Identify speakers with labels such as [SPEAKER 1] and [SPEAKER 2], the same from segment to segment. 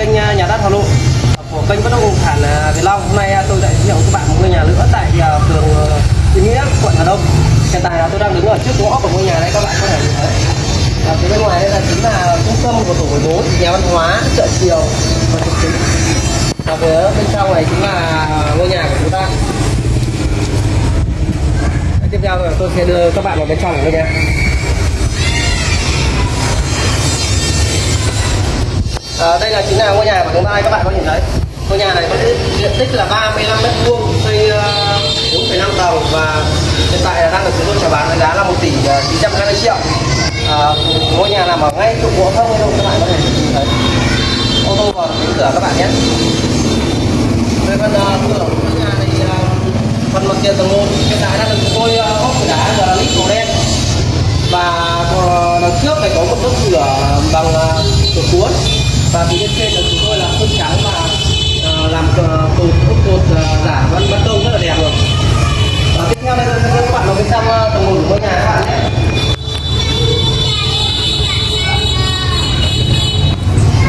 [SPEAKER 1] kênh à, nhà đất Hà Nội à, của kênh bất động sản à, Việt Long. Hôm nay tôi lại giới thiệu các bạn một ngôi nhà nữa tại phường Yên Nghĩa, quận Hà Đông. Hiện tại là tôi đang đứng ở trước ngõ của ngôi nhà đây các bạn có thể nhìn thấy. Và phía bên ngoài đây là chính là trung tâm của tổ 14, nhà văn hóa, chợ chiều và trục chính. Và phía bên trong này chính là ngôi nhà của chúng ta. Đấy, Tiếp theo là tôi sẽ đưa các bạn vào bên trong của ngôi nhà. À, đây là chính là ngôi nhà của chúng ta các bạn có nhìn thấy. Ngôi nhà này có diện tích là 35 mét vuông xây ờ, uh, 4,5 tầng và hiện tại là đang được chúng tôi chào bán với giá là 1 tỷ ờ, uh, 920 triệu. À, ngôi nhà nằm ở ngay trục bộ thông luôn các bạn có thể nhìn thấy. Ô tô vào cánh cửa các bạn nhé. Về phần uh, cửa của ngôi nhà này uh, phần mặt tiền tầng một hiện tại đang được chúng tôi uh, ốp đá granit màu đen. Và đằng trước này có một bức cửa bằng cửa cuốn và phía bên trên là chúng tôi là sơn trắng và uh, làm uh, cột cột cột uh, giả vân ban công rất là đẹp rồi. Và tiếp theo đây tôi sẽ đưa các bạn vào bên trong ờ, tầng một của ngôi nhà các bạn nhé.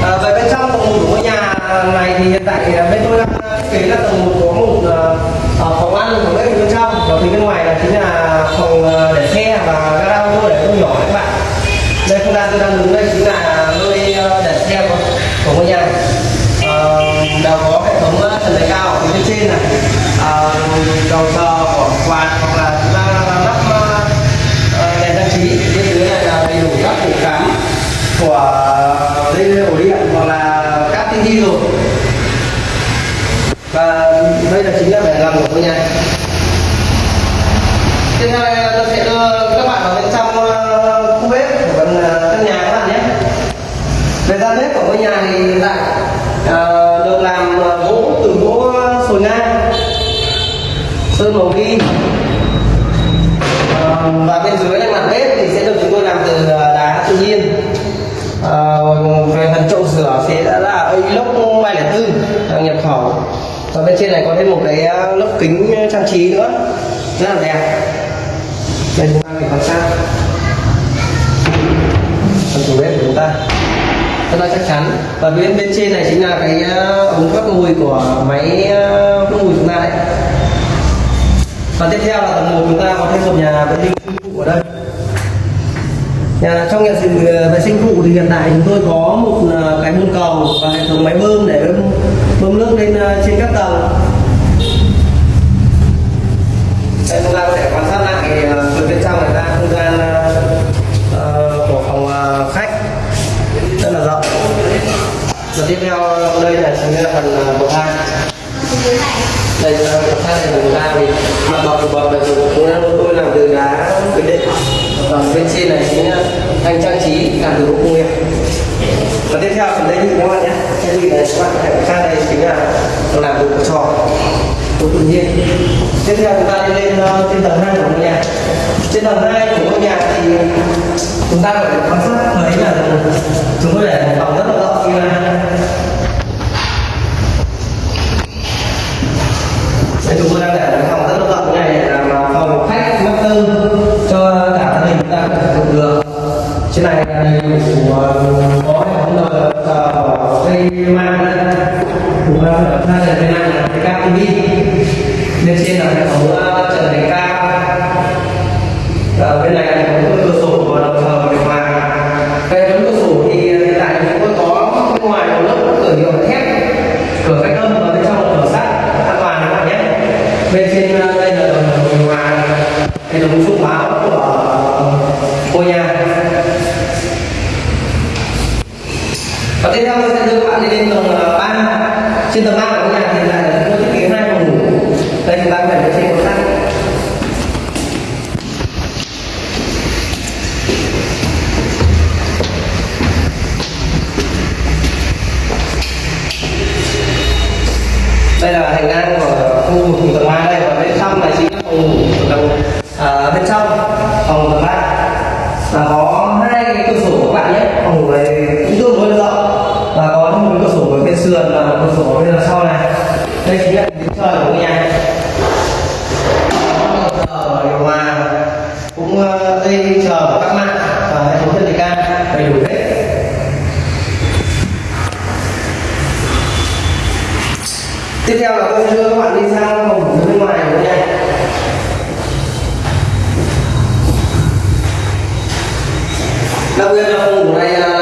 [SPEAKER 1] Ờ, à, về bên trong tầng một của ngôi nhà này thì hiện tại ờ, bên tôi đang thiết kế là tầng một có một uh, phòng ăn phòng bếp bên trong và phía bên ngoài là chính là phòng uh, để xe và gara ô tô để ô tô nhỏ các bạn đây không gian tôi đang đứng đây chính là nơi uh, để xe của, của ngôi nhà uh, đều có hệ thống uh, trần thạch cao ở phía bên trên này à, ờ, đầu chờ của quạt hoặc là chúng ta lắp ờ, ờ, đèn trang trí. Bên dưới này là đầy đủ các ổ cắm của dây ổ điện hoặc là các tinh thi rồi. Và đây là chính là vẻ ngầm của tôi nha. Uh, về phần chậu rửa sẽ đã là inox 304 nhập khẩu. Và bên trên này có thêm một cái ờ, lớp kính trang trí nữa. Rất là đẹp. Đây chúng ta phải quan sát. Phần chủ bếp của chúng ta. Rất là chắc chắn. Và bên bên trên này chính là cái ờ, ống thoát mùi của máy hút mùi chúng ta đấy. Và tiếp theo là tầng một chúng ta có thêm một nhà vệ sinh của ở đây nhà trong nhà ờ, vệ sinh phụ thì hiện tại chúng tôi có một ờ, cái bồn cầu và hệ thống máy bơm để bơm, bơm nước lên ờ, trên các tầng. Và bên trên này chính là ờ, thanh trang trí làm từ gỗ công nghiệp. Và tiếp theo phần đây như các bạn nhé? Cái gì này các bạn có thể quan đây chính là làm từ gỗ tròn của tự nhiên. Tiếp theo chúng ta đi lên uh, trên tầng 2 của ngôi nhà. Trên tầng 2 của ngôi nhà thì chúng ta có thể quan sát thấy là chúng tôi để À, cùng bên này là cái cáp TV bên trên là hệ thống trần thạch cao. Bên này là hệ thống cửa sổ và đồng thời điều hòa hệ thống cửa sổ thì hiện tại chúng tôi có bên ngoài một lớp cửa nhựa thép. Cửa cách âm và bên trong là cửa sắt, an toàn các bạn nhé. Bên trên à, đây là đồng điều hòa. Hệ thống thông báo của à, ngôi nhà và tiếp theo tôi sẽ đưa các bạn đi lên tầng 3 trên tầng 3 đây là hành lang của khu vực tầng 3 đây và bên trong này chính là phòng ngủ tầng à, bên trong. tiếp theo là tôi sẽ đưa các bạn đi sang phòng ngủ bên ngoài của nhà. đặc biệt là phòng ngủ này là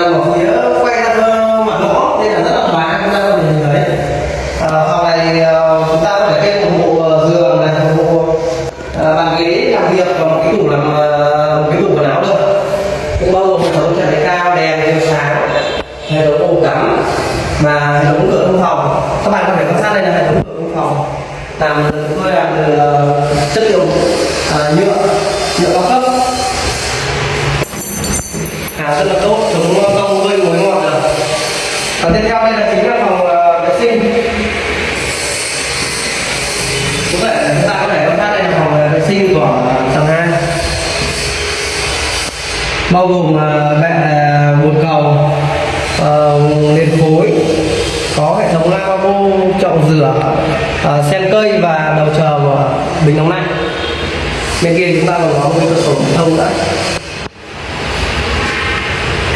[SPEAKER 1] rất là tốt chống công gây mối ngọt rồi. và tiếp theo đây là chính là phòng ờ, vệ sinh. Cũng vậy chúng ta có thể quan sát đây là phòng ờ, vệ sinh của ờ, tầng hai. Bao gồm ờ, bệ bồn cầu nền khối có hệ thống lavabo chậu rửa sen cây và đầu chờ của bình nóng lạnh. Bên kia chúng ta còn có một cái cửa sổ thông nữa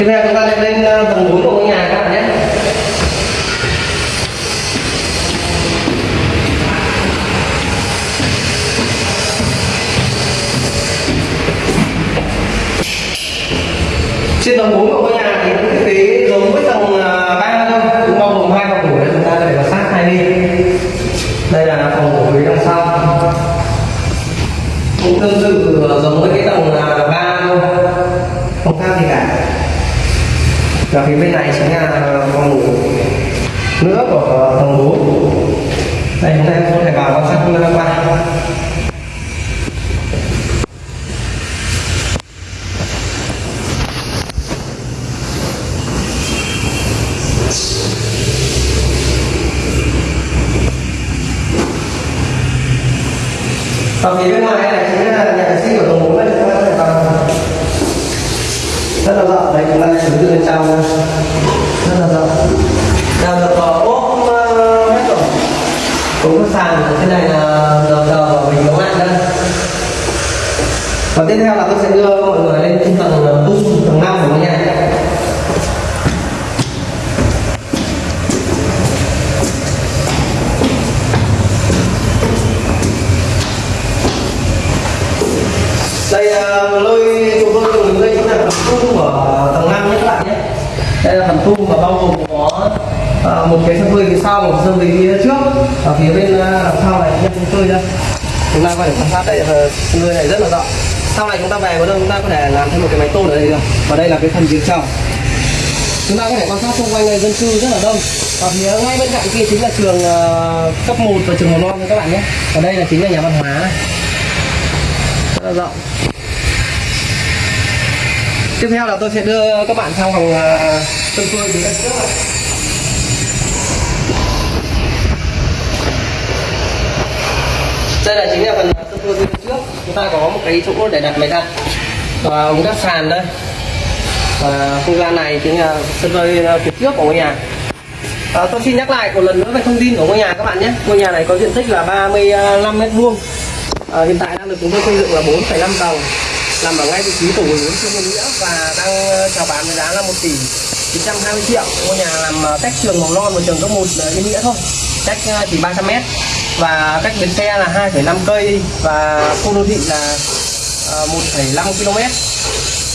[SPEAKER 1] tiếp theo chúng ta sẽ lên ờ, tầng 4 của ngôi nhà các bạn nhé. Trên tầng 4 của ngôi nhà thì cũng thiết kế giống với tầng ờ, 3 thôi, cũng bao gồm hai phòng ngủ để chúng ta để vào sát hai bên. Đây là phòng ngủ phía đằng sau. Cũng tương tự ờ, giống với cái tầng 3 thôi. Không khác gì cả và phía bên này chính là ờ, phòng ngủ nữa của ờ, phòng ngủ. đây chúng ta có thể vào quan sát không qua và phía bên ngoài này chính là nhà vệ sinh của tầng 4 đây chúng ta có thể vào rất là rộng đấy chúng ta thử tự bên trong rất là rộng. Nào được ốp uh, hết rồi. Cũng sàn trên này là đầu tờ bình nấu ăn đây. Và tiếp theo là tôi sẽ đưa mọi người lên trên tầng ờ, tung tầng năm của ngôi nhà à, một cái sân phơi phía sau một sân phơi phía trước. Ở phía bên ờ, đằng sau này nhé sân phơi đây. Chúng ta có thể quan sát đây là sân phơi này rất là rộng. Sau này chúng ta về có đâu chúng ta có thể làm thêm một cái máy tôn ở đây được. Và đây là cái phần phía trong chúng ta có thể quan sát xung quanh này dân cư rất là đông. Ở phía ngay bên cạnh kia chính là trường uh, cấp 1 và trường mầm non nha các bạn nhé. Và đây là chính là nhà văn hóa. Này rất là rộng. Tiếp theo là tôi sẽ đưa các bạn sang phòng uh, sân phơi phía trước này đây là chính là phần sân phơi phía trước. Chúng ta có một cái chỗ để đặt máy giặt và ống đắp sàn đây. Và không gian này chính là sân phơi à, phía trước của ngôi nhà. À, tôi xin nhắc lại một lần nữa về thông tin của ngôi nhà các bạn nhé. Ngôi nhà này có diện tích là 35 mét vuông. À, hiện tại đang được chúng tôi xây dựng là 4,5 tầng nằm ở ngay vị trí tổ 14 Trương Nghĩa và đang à, chào bán với giá là 1 tỷ 920 triệu. Ngôi nhà làm à, cách trường mầm non và trường cấp 1 Yên Nghĩa thôi. Cách chỉ 300 mét và cách bến xe là 2,5 cây và khu đô thị là ờ, 1,5 km.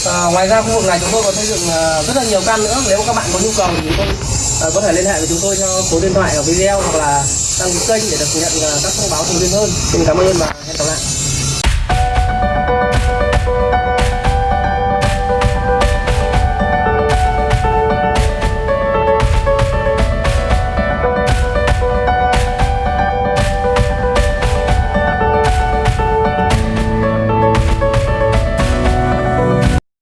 [SPEAKER 1] À, ngoài ra khu vực này chúng tôi có xây dựng ờ, rất là nhiều căn nữa. Nếu các bạn có nhu cầu thì chúng tôi có thể liên hệ với chúng tôi theo số điện thoại ở video hoặc là đăng ký kênh để được nhận các thông báo thường xuyên hơn. Xin cảm ơn và hẹn gặp lại.